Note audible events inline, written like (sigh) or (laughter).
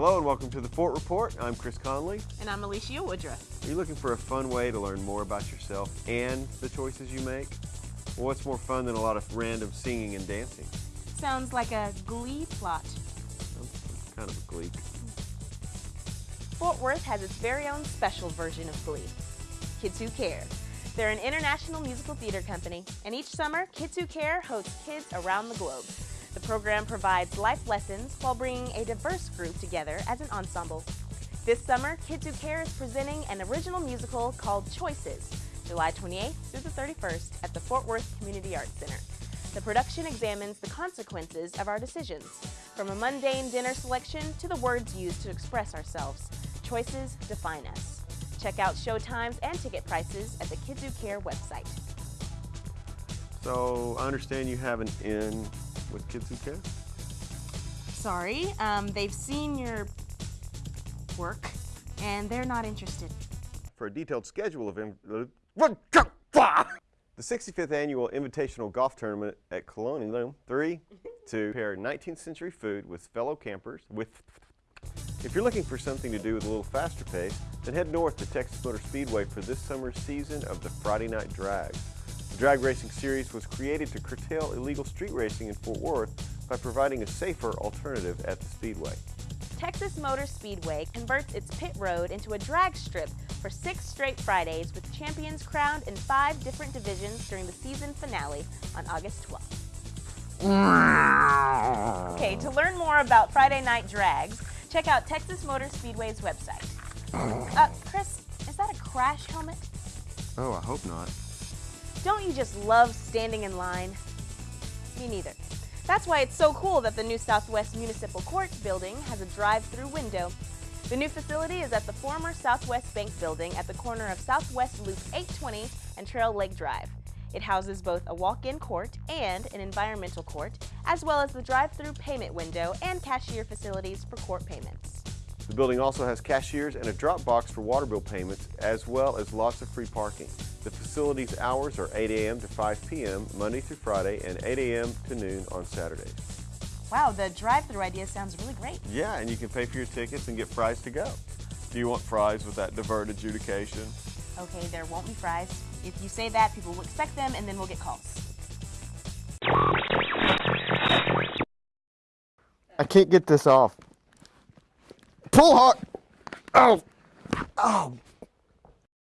Hello and welcome to the Fort Report. I'm Chris Conley. And I'm Alicia Woodruff. Are you looking for a fun way to learn more about yourself and the choices you make? Well, what's more fun than a lot of random singing and dancing? Sounds like a glee plot. kind of a glee. Fort Worth has its very own special version of Glee, Kids Who Care. They're an international musical theater company, and each summer, Kids Who Care hosts kids around the globe. The program provides life lessons while bringing a diverse group together as an ensemble. This summer, Kids Who Care is presenting an original musical called Choices, July 28th through the 31st at the Fort Worth Community Arts Center. The production examines the consequences of our decisions, from a mundane dinner selection to the words used to express ourselves. Choices define us. Check out show times and ticket prices at the Kids Who Care website. So I understand you have an in with Kids Who Care? Sorry, um, they've seen your work and they're not interested. For a detailed schedule of (laughs) the 65th annual Invitational Golf Tournament at Colonial 3 (laughs) to pair 19th century food with fellow campers with if you're looking for something to do with a little faster pace, then head north to Texas Motor Speedway for this summer's season of the Friday Night Drag. The drag racing series was created to curtail illegal street racing in Fort Worth by providing a safer alternative at the Speedway. Texas Motor Speedway converts its pit road into a drag strip for six straight Fridays with champions crowned in five different divisions during the season finale on August 12th. Okay, to learn more about Friday Night Drags, check out Texas Motor Speedway's website. Uh, Chris, is that a crash helmet? Oh, I hope not. Don't you just love standing in line? Me neither. That's why it's so cool that the new Southwest Municipal Court building has a drive-through window. The new facility is at the former Southwest Bank building at the corner of Southwest Loop 820 and Trail Lake Drive. It houses both a walk-in court and an environmental court, as well as the drive-through payment window and cashier facilities for court payments. The building also has cashiers and a drop box for water bill payments, as well as lots of free parking. The facility's hours are 8 a.m. to 5 p.m. Monday through Friday and 8 a.m. to noon on Saturdays. Wow, the drive-through idea sounds really great. Yeah, and you can pay for your tickets and get fries to go. Do you want fries with that deferred adjudication? Okay, there won't be fries. If you say that, people will expect them and then we'll get calls. I can't get this off. Pull hard. Oh. Oh.